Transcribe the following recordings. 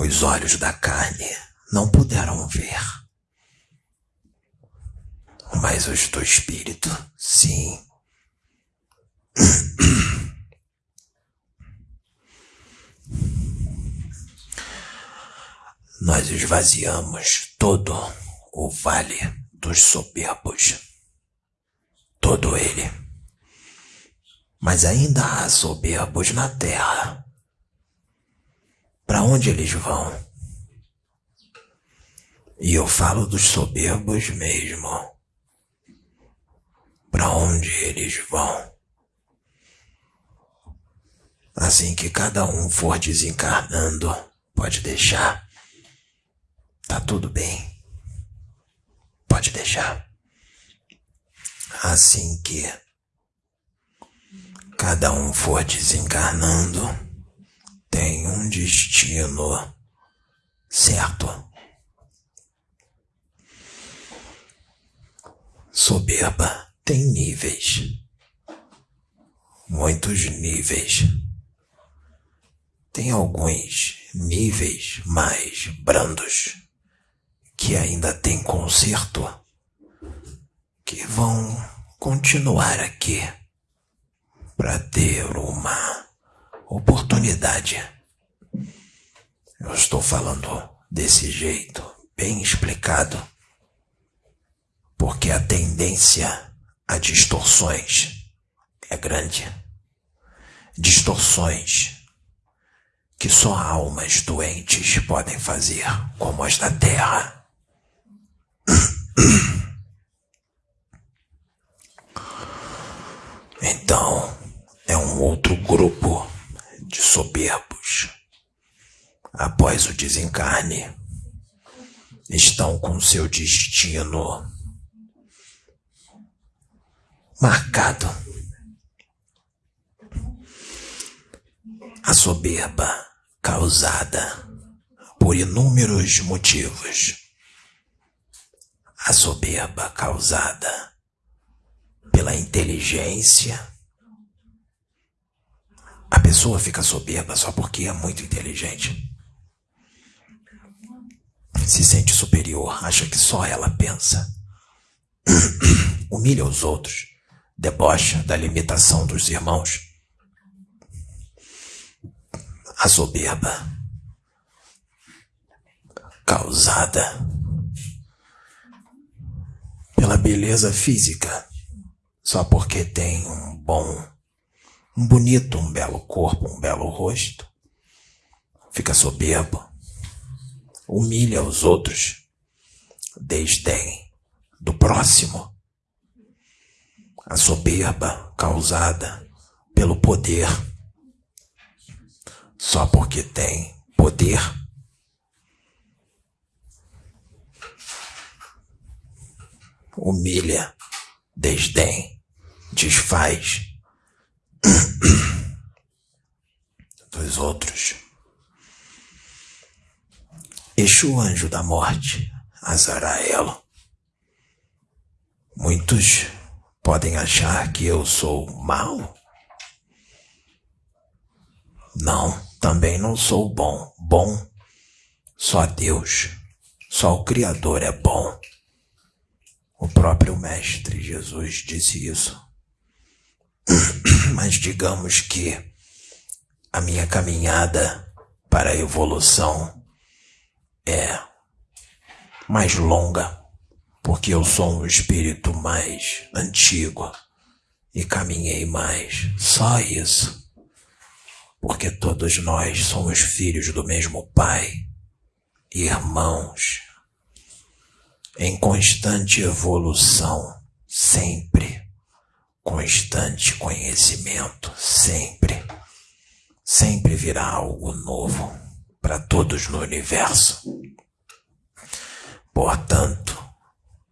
Os olhos da carne não puderam ver. Mas os do espírito, sim. Nós esvaziamos todo o vale dos soberbos. Todo ele. Mas ainda há soberbos na terra. Para onde eles vão? E eu falo dos soberbos mesmo. Para onde eles vão? Assim que cada um for desencarnando, pode deixar. Tá tudo bem. Pode deixar. Assim que cada um for desencarnando, tem um destino certo. Soberba tem níveis. Muitos níveis. Tem alguns níveis mais brandos que ainda tem conserto que vão continuar aqui para ter uma oportunidade. Eu estou falando desse jeito, bem explicado, porque a tendência a distorções é grande. Distorções que só almas doentes podem fazer, como as da Terra. Então, é um outro grupo de soberbos. Após o desencarne, estão com seu destino marcado. A soberba causada por inúmeros motivos. A soberba causada pela inteligência. A pessoa fica soberba só porque é muito inteligente. Se sente superior, acha que só ela pensa. Humilha os outros, debocha da limitação dos irmãos. A soberba causada pela beleza física, só porque tem um bom, um bonito, um belo corpo, um belo rosto, fica soberbo, humilha os outros, desdém do próximo. A soberba causada pelo poder, só porque tem poder humilha, desdém, desfaz dos outros. Exu anjo da morte, Azarael. Muitos podem achar que eu sou mau. Não, também não sou bom. Bom, só Deus, só o Criador é bom. O próprio Mestre Jesus disse isso. Mas digamos que a minha caminhada para a evolução é mais longa porque eu sou um espírito mais antigo e caminhei mais. Só isso. Porque todos nós somos filhos do mesmo Pai, irmãos, em constante evolução, sempre. Constante conhecimento, sempre. Sempre virá algo novo para todos no universo. Portanto,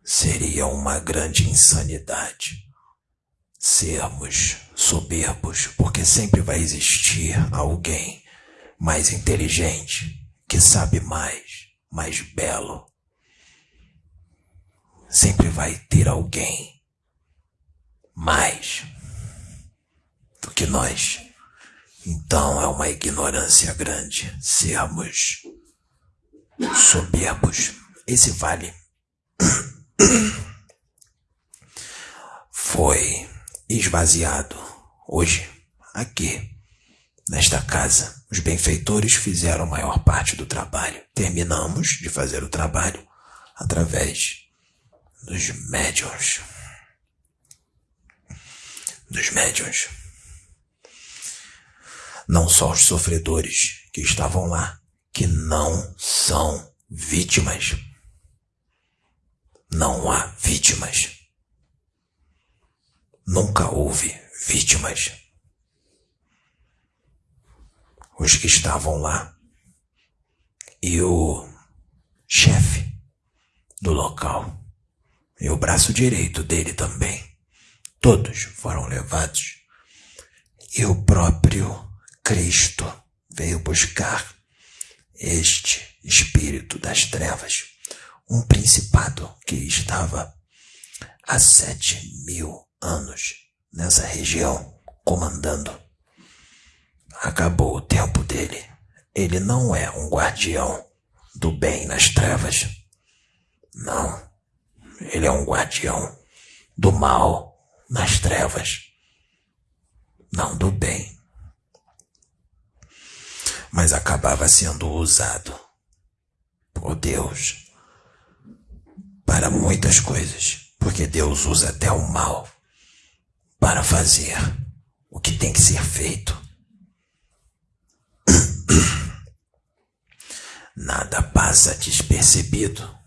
seria uma grande insanidade sermos soberbos, porque sempre vai existir alguém mais inteligente, que sabe mais, mais belo. Sempre vai ter alguém mais do que nós. Então é uma ignorância grande sermos soberbos. Esse vale foi esvaziado hoje, aqui, nesta casa. Os benfeitores fizeram a maior parte do trabalho. Terminamos de fazer o trabalho através dos médiuns. Dos médiuns. Não só os sofredores que estavam lá, que não são vítimas. Não há vítimas Nunca houve vítimas. Os que estavam lá e o chefe do local e o braço direito dele também. Todos foram levados. E o próprio Cristo veio buscar este espírito das trevas, um principado que estava há sete mil anos nessa região comandando. Acabou o tempo dele. Ele não é um guardião do bem nas trevas. Não. Ele é um guardião do mal nas trevas. Não do bem. Mas acabava sendo usado por Deus para muitas coisas, porque Deus usa até o mal para fazer o que tem que ser feito. Nada passa despercebido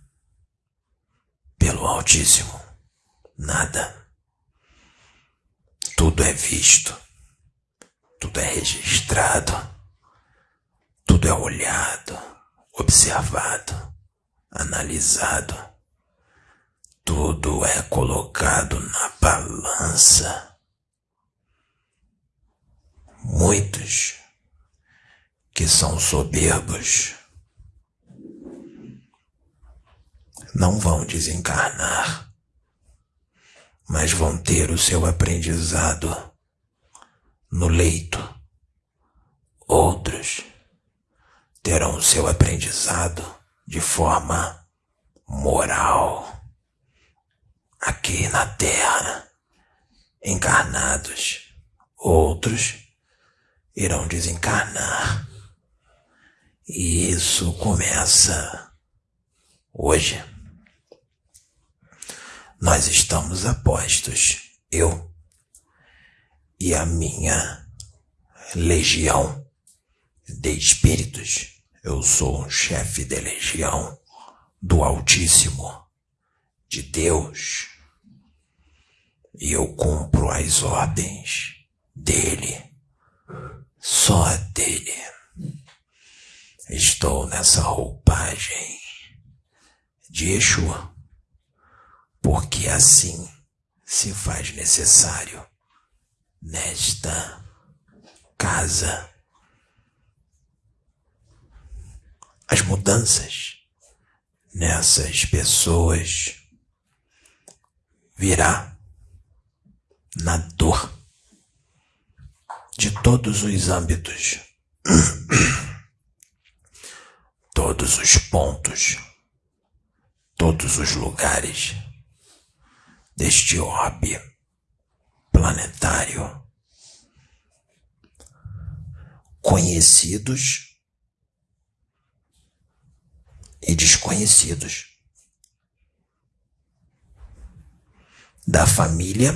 pelo Altíssimo. Nada. Tudo é visto. Tudo é registrado. Tudo é olhado, observado, analisado tudo é colocado na balança. Muitos que são soberbos não vão desencarnar, mas vão ter o seu aprendizado no leito. Outros terão seu aprendizado de forma moral aqui na terra, encarnados. Outros irão desencarnar. E isso começa hoje. Nós estamos apostos, eu e a minha legião de espíritos. Eu sou um chefe de legião do Altíssimo, de Deus e eu cumpro as ordens dele, só dele. Estou nessa roupagem de Yeshua, porque assim se faz necessário nesta casa. As mudanças nessas pessoas virá na dor de todos os âmbitos, todos os pontos, todos os lugares deste orbe planetário, conhecidos e desconhecidos. da família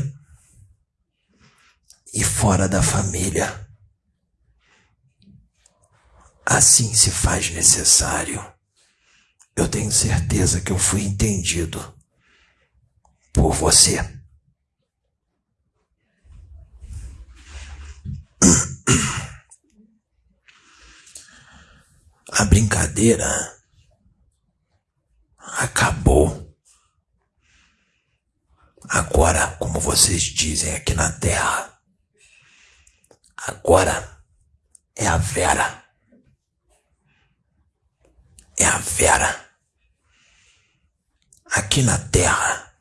e fora da família. Assim se faz necessário. Eu tenho certeza que eu fui entendido por você. A brincadeira acabou. Agora, como vocês dizem aqui na Terra, agora é a Vera. É a Vera. Aqui na Terra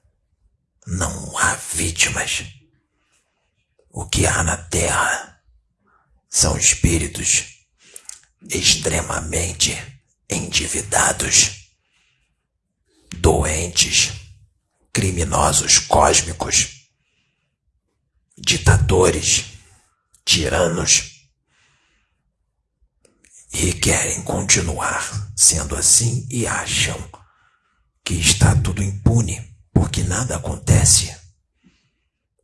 não há vítimas. O que há na Terra são espíritos extremamente endividados, doentes, criminosos cósmicos, ditadores, tiranos, e querem continuar sendo assim e acham que está tudo impune porque nada acontece.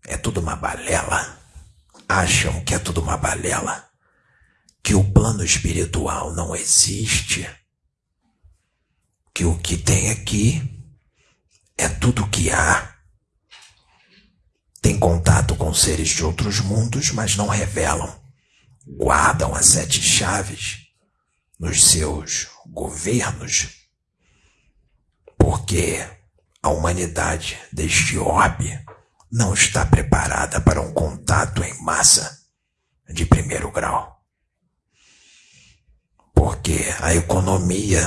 É tudo uma balela. Acham que é tudo uma balela que o plano espiritual não existe, que o que tem aqui é tudo que há. Tem contato com seres de outros mundos, mas não revelam. Guardam as sete chaves nos seus governos, porque a humanidade deste orbe não está preparada para um contato em massa de primeiro grau porque a economia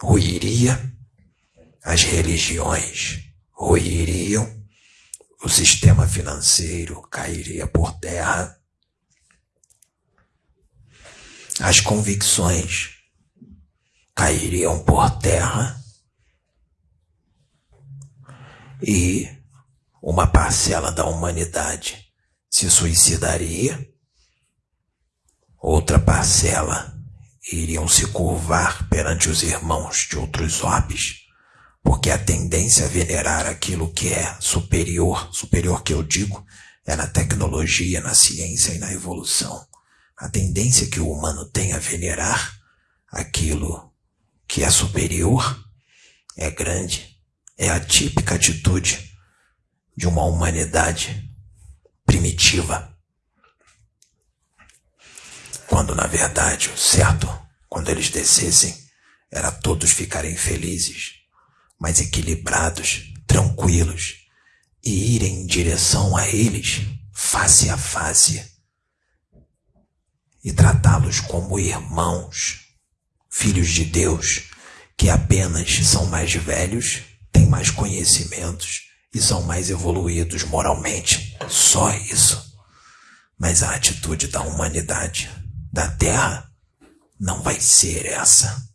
ruiria, as religiões ruiriam, o sistema financeiro cairia por terra, as convicções cairiam por terra. E uma parcela da humanidade se suicidaria, outra parcela iriam se curvar perante os irmãos de outros orbes, porque a tendência a venerar aquilo que é superior, superior que eu digo, é na tecnologia, na ciência e na evolução. A tendência que o humano tem a venerar aquilo que é superior é grande, é a típica atitude de uma humanidade primitiva quando na verdade o certo, quando eles descessem, era todos ficarem felizes, mas equilibrados, tranquilos, e irem em direção a eles, face a face, e tratá-los como irmãos, filhos de Deus, que apenas são mais velhos, têm mais conhecimentos e são mais evoluídos moralmente. Só isso. Mas a atitude da humanidade da terra não vai ser essa.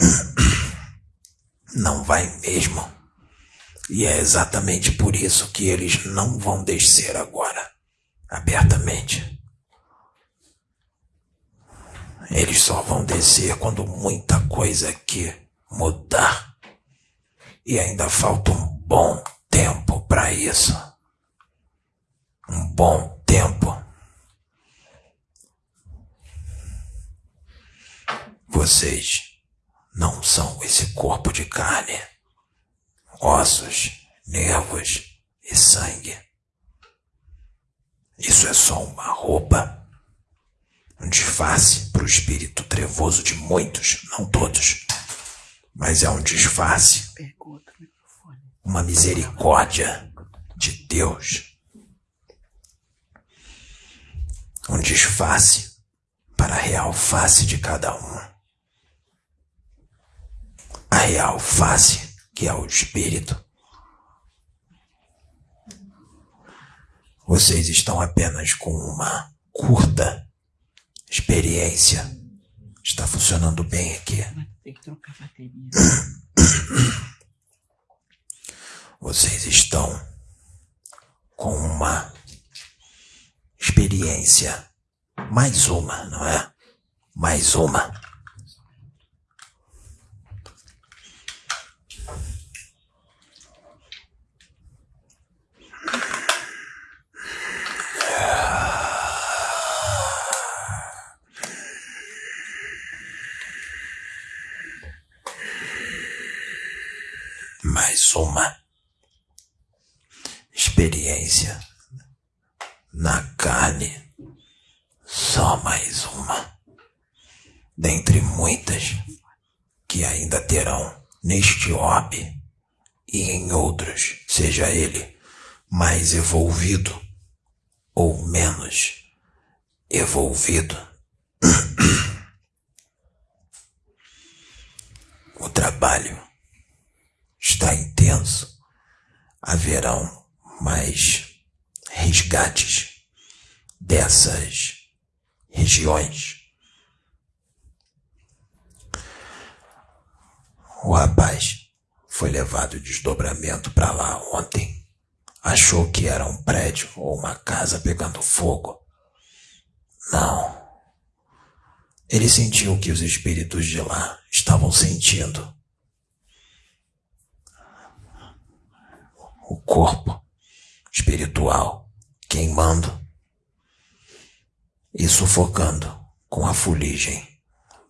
Não vai mesmo. E é exatamente por isso que eles não vão descer agora, abertamente. Eles só vão descer quando muita coisa aqui mudar. E ainda falta um bom tempo para isso. Um bom tempo. Vocês não são esse corpo de carne, ossos, nervos e sangue. Isso é só uma roupa, um disfarce para o espírito trevoso de muitos, não todos, mas é um disfarce, uma misericórdia de Deus, um disfarce para a real face de cada um a real face, que é o espírito. Vocês estão apenas com uma curta experiência. Está funcionando bem aqui. Tem que trocar bateria. Vocês estão com uma experiência. Mais uma, não é? Mais uma mais uma experiência na carne, só mais uma, dentre muitas que ainda terão neste orbe e em outros, seja ele mais evolvido ou menos evolvido. o trabalho está intenso. Haverão mais resgates dessas regiões. O rapaz foi levado de desdobramento para lá ontem. Achou que era um prédio ou uma casa pegando fogo. Não. Ele sentiu que os espíritos de lá estavam sentindo. O corpo espiritual queimando e sufocando com a fuligem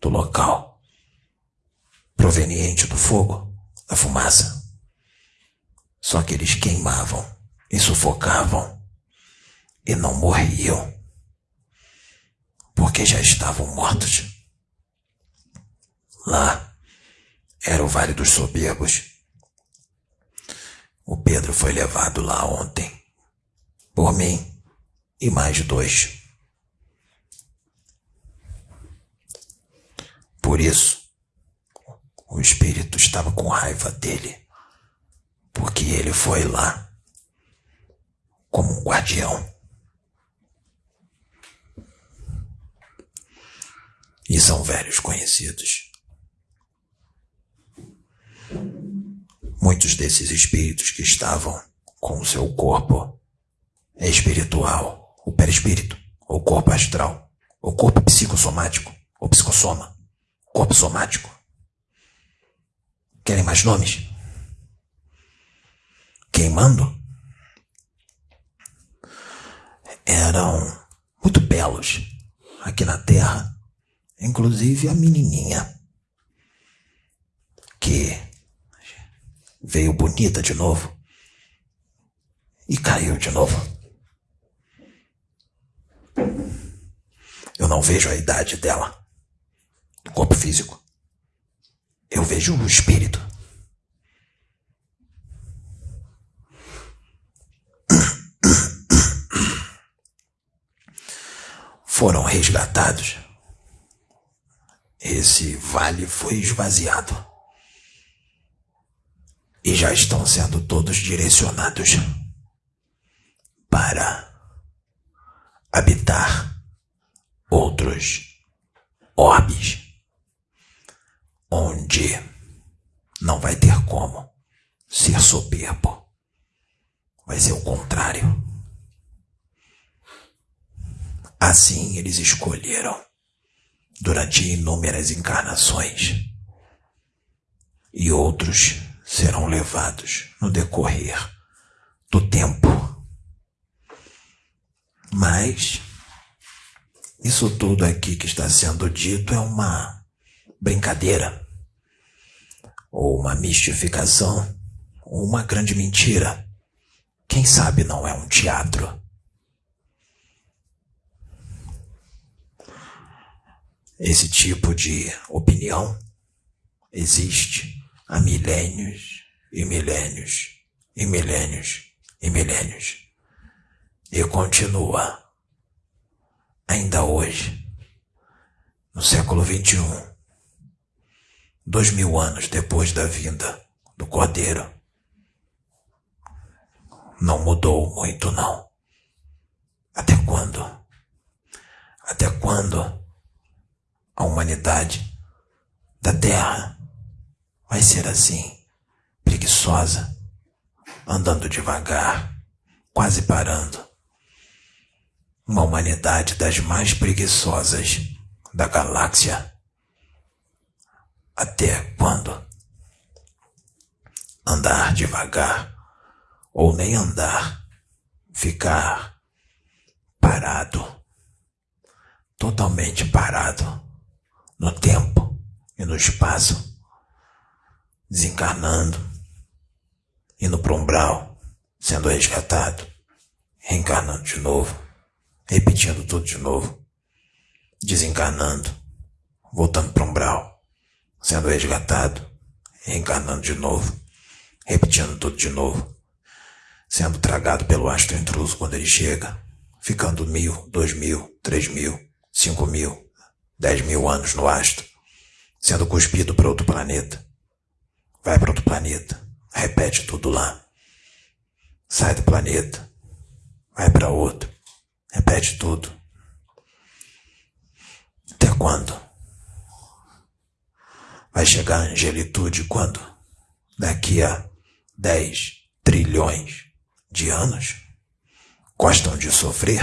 do local proveniente do fogo, da fumaça. Só que eles queimavam e sufocavam e não morriam porque já estavam mortos. Lá era o Vale dos Soberbos. O Pedro foi levado lá ontem, por mim e mais dois. Por isso, o espírito estava com raiva dele, porque ele foi lá como um guardião. E são velhos conhecidos. Muitos desses espíritos que estavam com o seu corpo espiritual, o perispírito, o corpo astral, o corpo psicossomático, o psicossoma, corpo somático. Querem mais nomes? Queimando? Eram muito belos aqui na Terra inclusive a menininha, que veio bonita de novo e caiu de novo. Eu não vejo a idade dela, do corpo físico. Eu vejo o espírito. Foram resgatados esse vale foi esvaziado. E já estão sendo todos direcionados para habitar outros orbes, onde não vai ter como ser soberbo. Vai ser o contrário. Assim eles escolheram durante inúmeras encarnações, e outros serão levados no decorrer do tempo. Mas isso tudo aqui que está sendo dito é uma brincadeira, ou uma mistificação, ou uma grande mentira. Quem sabe não é um teatro. Esse tipo de opinião existe há milênios e milênios e milênios e milênios e continua ainda hoje, no século XXI, dois mil anos depois da vinda do Cordeiro. Não mudou muito, não. Até quando? Até quando? a humanidade da Terra vai ser assim, preguiçosa, andando devagar, quase parando. Uma humanidade das mais preguiçosas da galáxia. Até quando? Andar devagar, ou nem andar, ficar parado, totalmente parado no tempo e no espaço, desencarnando, indo para umbral, sendo resgatado, reencarnando de novo, repetindo tudo de novo, desencarnando, voltando para umbral, sendo resgatado, reencarnando de novo, repetindo tudo de novo, sendo tragado pelo astro intruso quando ele chega, ficando mil, dois mil, três mil, cinco mil, dez mil anos no astro, sendo cuspido para outro planeta. Vai para outro planeta, repete tudo lá. Sai do planeta, vai para outro, repete tudo. Até quando? Vai chegar a angelitude quando? Daqui a dez trilhões de anos? Gostam de sofrer?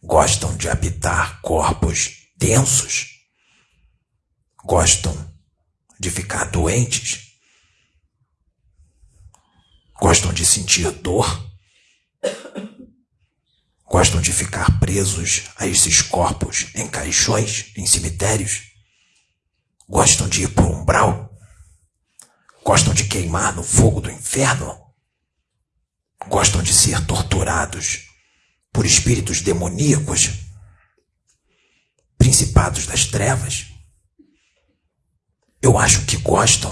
Gostam de habitar corpos densos? Gostam de ficar doentes? Gostam de sentir dor? Gostam de ficar presos a esses corpos em caixões, em cemitérios? Gostam de ir para o umbral? Gostam de queimar no fogo do inferno? Gostam de ser torturados por espíritos demoníacos? Principados das trevas? Eu acho que gostam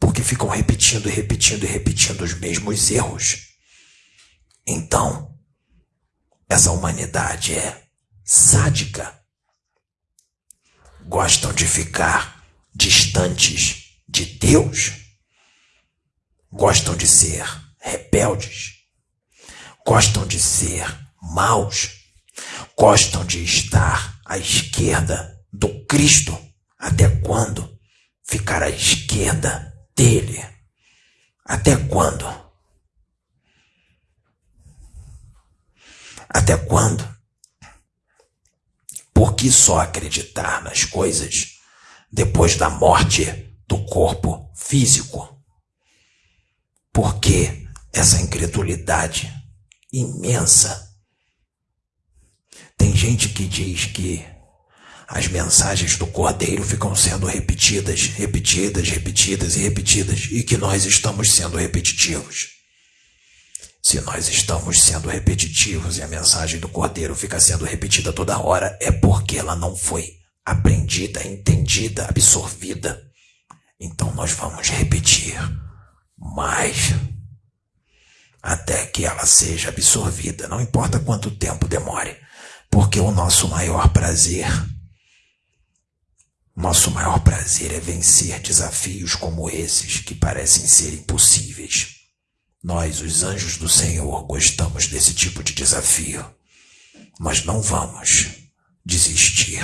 porque ficam repetindo repetindo e repetindo os mesmos erros. Então, essa humanidade é sádica. Gostam de ficar distantes de Deus gostam de ser rebeldes, gostam de ser maus, gostam de estar à esquerda do Cristo. Até quando ficar à esquerda dele? Até quando? Até quando? Por que só acreditar nas coisas depois da morte do corpo físico? Por que essa incredulidade imensa? Tem gente que diz que as mensagens do Cordeiro ficam sendo repetidas, repetidas, repetidas e repetidas, e que nós estamos sendo repetitivos. Se nós estamos sendo repetitivos e a mensagem do Cordeiro fica sendo repetida toda hora, é porque ela não foi aprendida, entendida, absorvida. Então nós vamos repetir mais até que ela seja absorvida, não importa quanto tempo demore, porque o nosso maior prazer, nosso maior prazer é vencer desafios como esses que parecem ser impossíveis. Nós, os anjos do Senhor, gostamos desse tipo de desafio. Mas não vamos desistir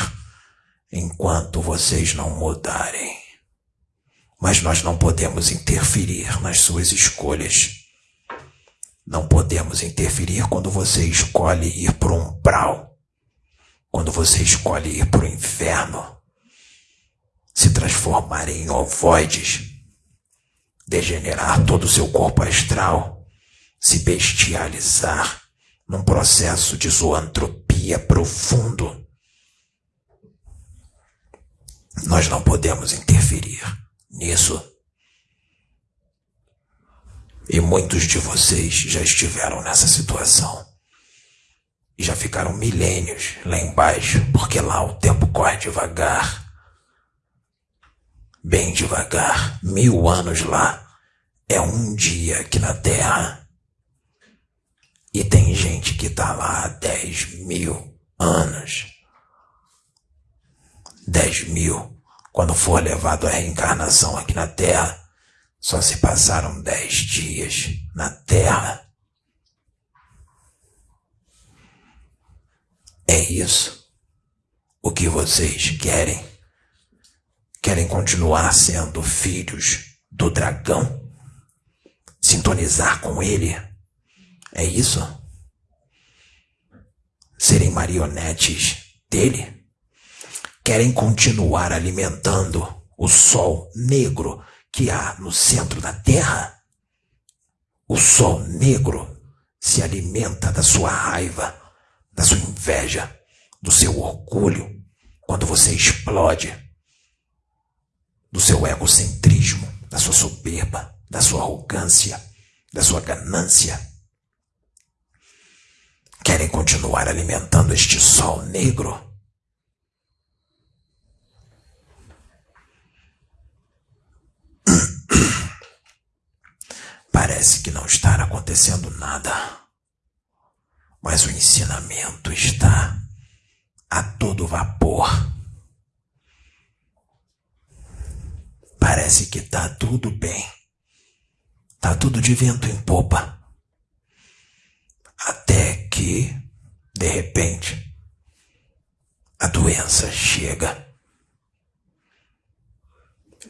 enquanto vocês não mudarem mas nós não podemos interferir nas suas escolhas. Não podemos interferir quando você escolhe ir para um umbral, quando você escolhe ir para o inferno, se transformar em ovoides, degenerar todo o seu corpo astral, se bestializar num processo de zoantropia profundo. Nós não podemos interferir nisso. E muitos de vocês já estiveram nessa situação. E já ficaram milênios lá embaixo, porque lá o tempo corre devagar. Bem devagar. Mil anos lá é um dia aqui na Terra. E tem gente que tá lá há dez mil anos. Dez mil quando for levado à reencarnação aqui na Terra, só se passaram dez dias na Terra. É isso o que vocês querem? Querem continuar sendo filhos do dragão? Sintonizar com ele? É isso? Serem marionetes dele? querem continuar alimentando o sol negro que há no centro da Terra. O sol negro se alimenta da sua raiva, da sua inveja, do seu orgulho, quando você explode, do seu egocentrismo, da sua soberba, da sua arrogância, da sua ganância. Querem continuar alimentando este sol negro? Parece que não está acontecendo nada, mas o ensinamento está a todo vapor. Parece que está tudo bem. Tá tudo de vento em popa. Até que, de repente, a doença chega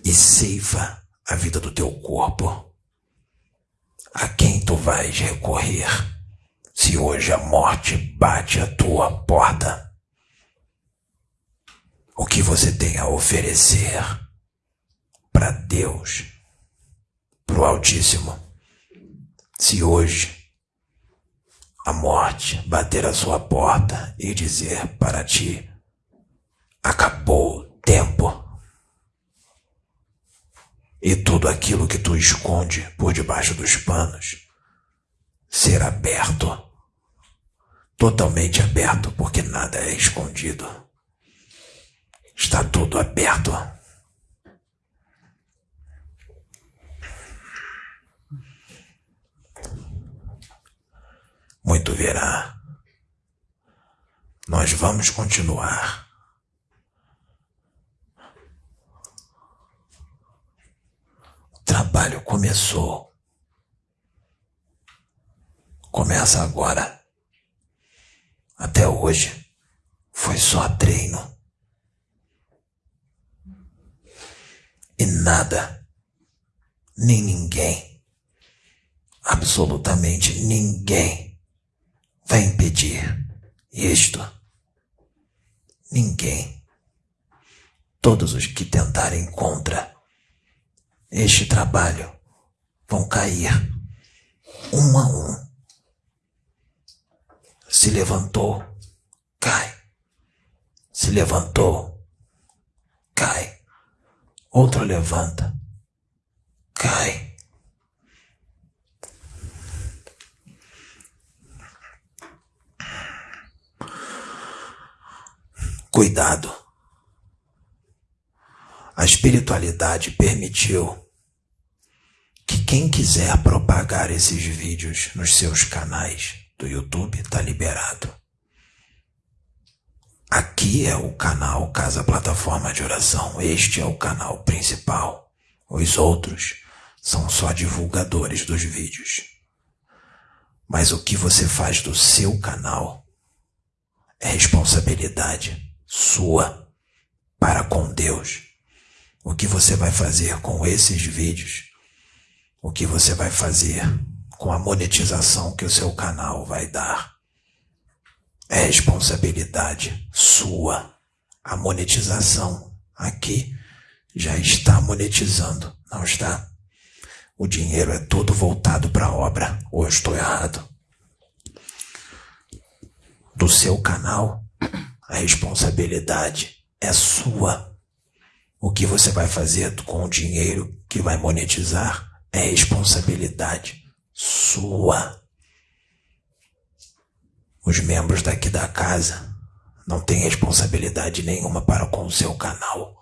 e ceifa a vida do teu corpo. A quem tu vais recorrer se hoje a morte bate à tua porta? O que você tem a oferecer para Deus, para o Altíssimo, se hoje a morte bater à sua porta e dizer para ti: acabou o tempo e tudo aquilo que tu esconde por debaixo dos panos ser aberto, totalmente aberto, porque nada é escondido. Está tudo aberto. Muito verá. Nós vamos continuar trabalho começou. Começa agora. Até hoje foi só treino. E nada, nem ninguém, absolutamente ninguém, vai impedir isto. Ninguém. Todos os que tentarem contra este trabalho vão cair um a um. Se levantou, cai. Se levantou, cai. Outro levanta, cai. Cuidado. A espiritualidade permitiu que quem quiser propagar esses vídeos nos seus canais do YouTube está liberado. Aqui é o canal Casa Plataforma de Oração. Este é o canal principal. Os outros são só divulgadores dos vídeos. Mas o que você faz do seu canal é responsabilidade sua para com Deus. O que você vai fazer com esses vídeos o que você vai fazer com a monetização que o seu canal vai dar. É responsabilidade sua. A monetização aqui já está monetizando, não está? O dinheiro é todo voltado para a obra, ou eu estou errado? Do seu canal, a responsabilidade é sua. O que você vai fazer com o dinheiro que vai monetizar é responsabilidade sua. Os membros daqui da casa não têm responsabilidade nenhuma para com o seu canal,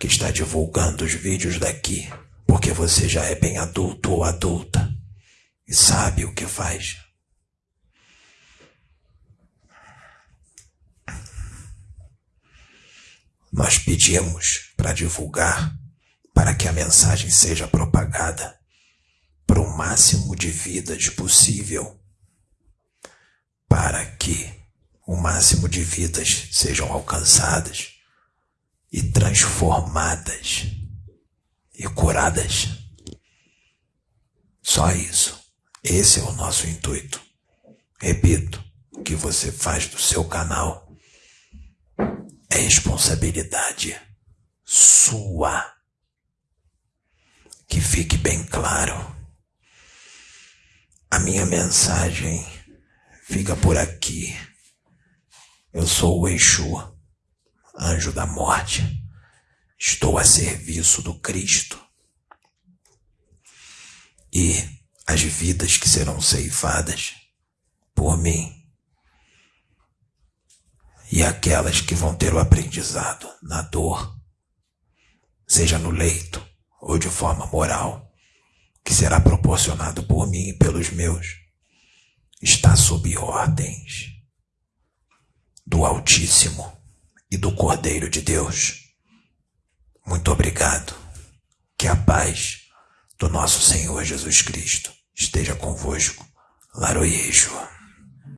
que está divulgando os vídeos daqui, porque você já é bem adulto ou adulta e sabe o que faz. Nós pedimos para divulgar para que a mensagem seja propagada para o máximo de vidas possível, para que o máximo de vidas sejam alcançadas e transformadas e curadas. Só isso. Esse é o nosso intuito. Repito, o que você faz do seu canal responsabilidade sua. Que fique bem claro. A minha mensagem fica por aqui. Eu sou o Exu, anjo da morte. Estou a serviço do Cristo. e as vidas que serão ceifadas por mim e aquelas que vão ter o aprendizado na dor, seja no leito ou de forma moral, que será proporcionado por mim e pelos meus, está sob ordens do Altíssimo e do Cordeiro de Deus. Muito obrigado. Que a paz do nosso Senhor Jesus Cristo esteja convosco. Laroyejo.